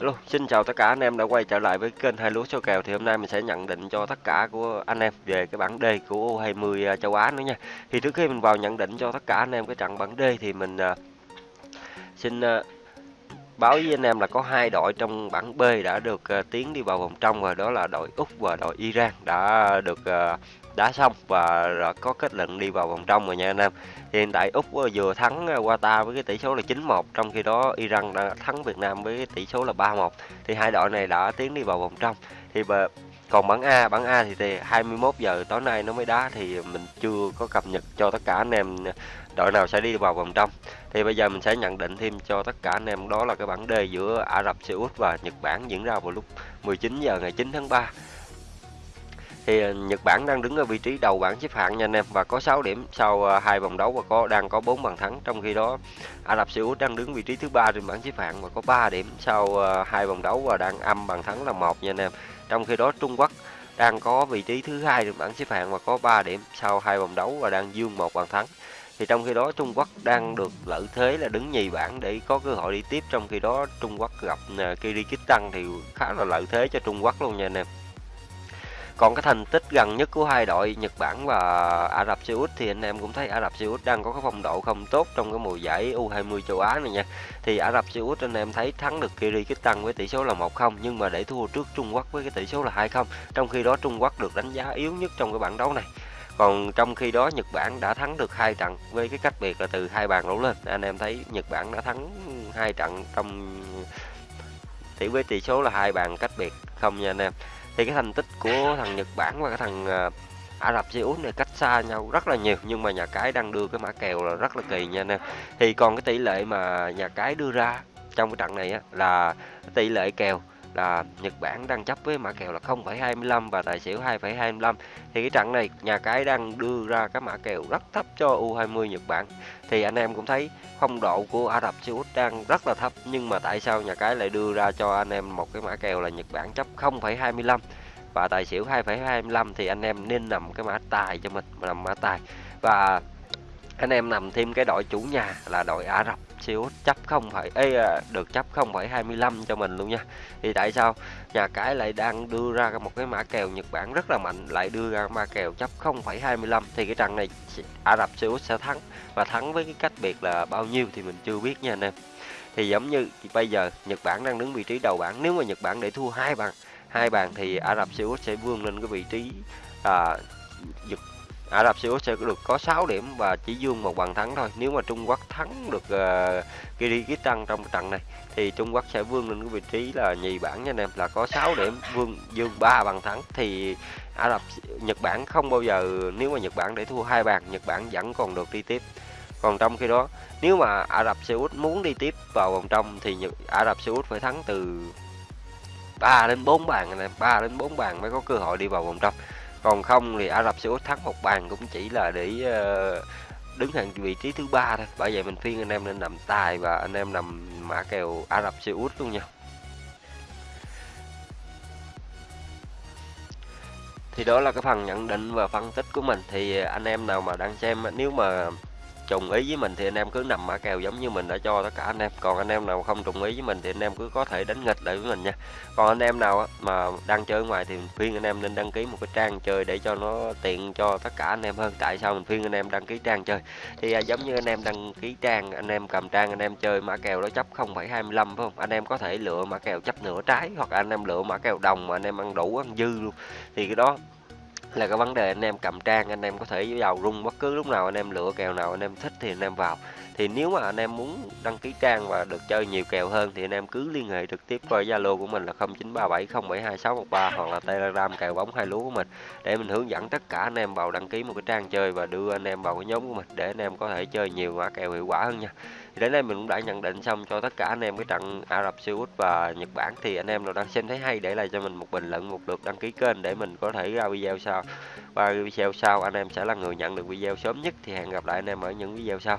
Hello, xin chào tất cả anh em đã quay trở lại với kênh hai lúa số kèo thì hôm nay mình sẽ nhận định cho tất cả của anh em về cái bảng D của U20 à, châu Á nữa nha. Thì trước khi mình vào nhận định cho tất cả anh em cái trận bảng D thì mình uh, xin uh, báo với anh em là có hai đội trong bảng B đã được uh, tiến đi vào vòng trong rồi đó là đội Úc và đội Iran đã được uh, đá xong và đã có kết luận đi vào vòng trong rồi nha anh em. Thì hiện tại Úc ờ, vừa thắng Qatar với cái tỷ số là 9-1 trong khi đó Iran đã thắng Việt Nam với cái tỷ số là 3-1. Thì hai đội này đã tiến đi vào vòng trong. Thì còn bảng A, bảng A thì, thì 21 giờ tối nay nó mới đá thì mình chưa có cập nhật cho tất cả anh em đội nào sẽ đi vào vòng trong. Thì bây giờ mình sẽ nhận định thêm cho tất cả anh em đó là cái bảng D giữa Ả Rập Xê Út và Nhật Bản diễn ra vào lúc 19 giờ ngày 9 tháng 3 thì ờ, Nhật Bản đang đứng ở vị trí đầu bảng xếp hạng nha anh em, và có 6 điểm sau ờ, hai vòng đấu và có, đang có 4 bàn thắng. Trong khi đó, Ả Rập Xê Út đang đứng vị trí thứ ba trên bảng xếp hạng và có 3 điểm sau ờ, hai vòng đấu và đang âm bàn thắng là một nha anh em. Trong khi đó, Trung Quốc đang có vị trí thứ hai trên bảng xếp hạng và có 3 điểm sau hai vòng đấu và đang dương một bàn thắng. Thì trong khi đó, Trung Quốc đang được lợi thế là đứng nhì bảng để có cơ hội đi tiếp. Trong khi đó, Trung Quốc gặp Kyrgyzstan thì khá là lợi thế cho Trung Quốc luôn nha anh em còn cái thành tích gần nhất của hai đội Nhật Bản và Ả Rập Xê Út thì anh em cũng thấy Ả Rập Xê Út đang có cái phong độ không tốt trong cái mùa giải U20 châu Á này nha. Thì Ả Rập Xê Út anh em thấy thắng được Kyrgyzstan với tỷ số là 1-0 nhưng mà để thua trước Trung Quốc với cái tỷ số là 2-0. Trong khi đó Trung Quốc được đánh giá yếu nhất trong cái bảng đấu này. Còn trong khi đó Nhật Bản đã thắng được hai trận với cái cách biệt là từ hai bàn đổ lên. Anh em thấy Nhật Bản đã thắng hai trận trong tỷ với tỷ số là hai bàn cách biệt không nha anh em thì cái thành tích của thằng Nhật Bản và cái thằng ờ, Ả Rập Xê Út này cách xa nhau rất là nhiều nhưng mà nhà cái đang đưa cái mã kèo là rất là kỳ nha anh em. Thì còn cái tỷ lệ mà nhà cái đưa ra trong cái trận này á, là tỷ lệ kèo là Nhật Bản đang chấp với mã kèo là 0,25 và tài xỉu 2,25 thì cái trận này nhà cái đang đưa ra cái mã kèo rất thấp cho U20 Nhật Bản. Thì anh em cũng thấy phong độ của Ả Rập Xê Út đang rất là thấp nhưng mà tại sao nhà cái lại đưa ra cho anh em một cái mã kèo là Nhật Bản chấp 0,25 và tài xỉu 2,25 thì anh em nên nằm cái mã tài cho mình nằm mã tài. Và anh em nằm thêm cái đội chủ nhà là đội Ả Rập Xê Út chấp không phải ấy à, được chấp 0,25 cho mình luôn nha. Thì tại sao? Nhà cái lại đang đưa ra một cái mã kèo Nhật Bản rất là mạnh lại đưa ra mã kèo chấp 0,25 thì cái trận này Ả Rập Xê Út sẽ thắng. Và thắng với cái cách biệt là bao nhiêu thì mình chưa biết nha anh em. Thì giống như bây giờ Nhật Bản đang đứng vị trí đầu bảng. Nếu mà Nhật Bản để thua hai bàn hai bàn thì Ả Rập Xê Út sẽ vươn lên cái vị trí à, Ả Rập Xê Út sẽ được có 6 điểm và chỉ dương một bàn thắng thôi. Nếu mà Trung Quốc thắng được ờ, uh, Kyrgyzstan trong trận này thì Trung Quốc sẽ vươn lên cái vị trí là nhì bảng nha anh em là có 6 điểm vương dương 3 bàn thắng thì Ả Rập Nhật Bản không bao giờ nếu mà Nhật Bản để thua hai bàn Nhật Bản vẫn còn được đi tiếp. Còn trong khi đó nếu mà Ả Rập Xê Út muốn đi tiếp vào vòng trong thì Nhật, Ả Rập Xê Út phải thắng từ 3 đến 4 bàn này 3 đến 4 bàn mới có cơ hội đi vào vòng trong còn không thì Ả Rập Xê Út thắng một bàn cũng chỉ là để ờ, đứng hàng vị trí thứ ba thôi. Bởi vậy mình khuyên anh em nên nằm tài và anh em nằm mã kèo Ả Rập Xê Út luôn nha. Thì đó là cái phần nhận định và phân tích của mình. Thì anh em nào mà đang xem nếu mà trùng ý với mình thì anh em cứ nằm mã kèo giống như mình đã cho tất cả anh em còn anh em nào không trùng ý với mình thì anh em cứ có thể đánh nghịch lại với mình nha còn anh em nào mà đang chơi ngoài thì khuyên anh em nên đăng ký một cái trang chơi để cho nó tiện cho tất cả anh em hơn tại sao mình khuyên anh em đăng ký trang chơi thì à, giống như anh em đăng ký trang anh em cầm trang anh em chơi mã kèo đó chấp 0,25 phải không anh em có thể lựa mã kèo chấp nửa trái hoặc anh em lựa mã kèo đồng mà anh em ăn đủ ăn dư luôn thì cái đó là cái vấn đề anh em cầm trang, anh em có thể vào rung bất cứ lúc nào, anh em lựa kèo nào, anh em thích thì anh em vào thì nếu mà anh em muốn đăng ký trang và được chơi nhiều kèo hơn thì anh em cứ liên hệ trực tiếp qua Zalo của mình là 0937072613 hoặc là Telegram kèo bóng hai lúa của mình để mình hướng dẫn tất cả anh em vào đăng ký một cái trang chơi và đưa anh em vào cái nhóm của mình để anh em có thể chơi nhiều mã kèo hiệu quả hơn nha. Thì đến đây mình cũng đã nhận định xong cho tất cả anh em cái trận Ả Rập Xê Út và Nhật Bản thì anh em nào đang xem thấy hay để lại cho mình một bình luận, một lượt đăng ký kênh để mình có thể ra video sau. Và video sau anh em sẽ là người nhận được video sớm nhất thì hẹn gặp lại anh em ở những video sau.